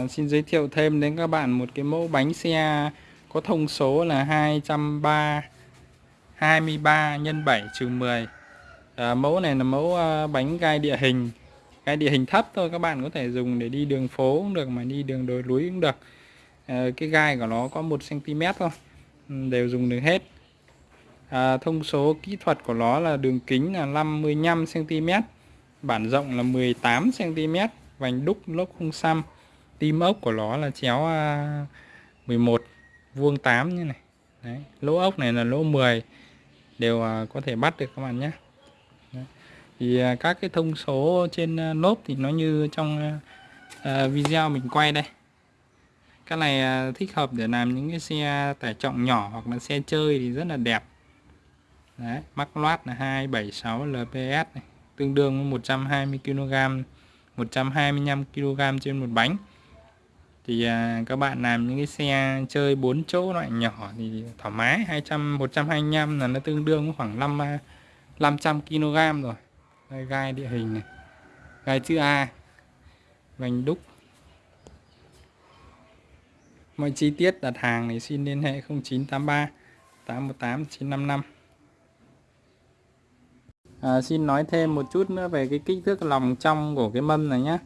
Vâng, xin giới thiệu thêm đến các bạn một cái mẫu bánh xe có thông số là 230 23 x 7 trừ 10 à, Mẫu này là mẫu à, bánh gai địa hình. Gai địa hình thấp thôi các bạn có thể dùng để đi đường phố cũng được mà đi đường đồi núi cũng được. À, Cái gai của nó có 1cm thôi ừ, Đều dùng được hết. À, Thông số kỹ thuật của nó là đường kính là 55cm Bản rộng là 18cm Vành đúc lốp không xăm tim ốc của nó là chéo à, 11 vuông 8 như này Đấy. lỗ ốc này là lỗ 10 đều à, có thể bắt được các bạn nhé Đấy. thì à, các cái thông số trên lốp thì nó như trong video mình quay đây cái này thích hợp để làm những cái xe tải trọng nhỏ hoặc là xe chơi thì rất là đẹp Đấy, mắc loát là 276 LPS này, tương đương với 120 kg 125 kg trên một bánh thì à, các bạn làm những cái xe chơi 4 chỗ loại nhỏ thì thoải mái 200 125 là nó tương đương với khoảng 5 500 kg rồi. Đây gai địa hình này gai chữ A vành đúc. Mọi chi tiết đặt hàng thì xin liên hệ 0983 818 955 à, xin nói thêm một chút nữa về cái kích thước lòng trong của cái mâm này nhé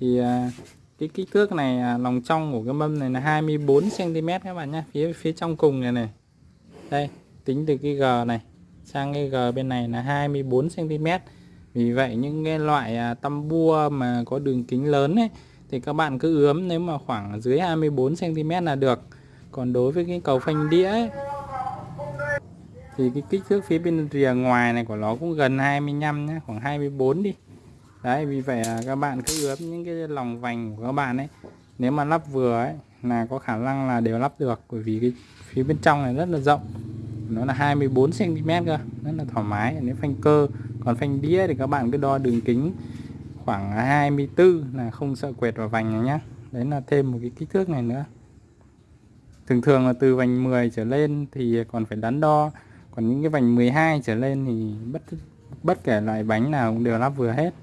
thì à, cái kích thước này à, lòng trong của cái mâm này là 24 cm các bạn nhé phía phía trong cùng này này. Đây tính từ cái G này sang cái G bên này là 24 cm vì vậy những cái loại à, tăm bua mà có đường kính lớn ấy thì các bạn cứ ướm nếu mà khoảng dưới 24 cm là được. Còn đối với cái cầu phanh đĩa ấy, thì cái kích thước phía bên rìa ngoài này của nó cũng gần 25 nhé khoảng 24 đi đấy, vì vậy là các bạn cứ ướp những cái lòng vành của các bạn ấy. Nếu mà lắp vừa ấy, là có khả năng là đều lắp được, bởi vì cái phía bên trong này rất là rộng. Nó là 24 cm cơ, rất là thoải mái. Nếu phanh cơ, còn phanh đĩa thì các bạn cứ đo đường kính khoảng 24 là không sợ quẹt vào vành này nhá. Đấy là thêm một cái kích thước này nữa. Thường thường là từ vành 10 trở lên thì còn phải đắn đo, còn những cái vành 12 trở lên thì bất bất kể loại bánh nào cũng đều lắp vừa hết.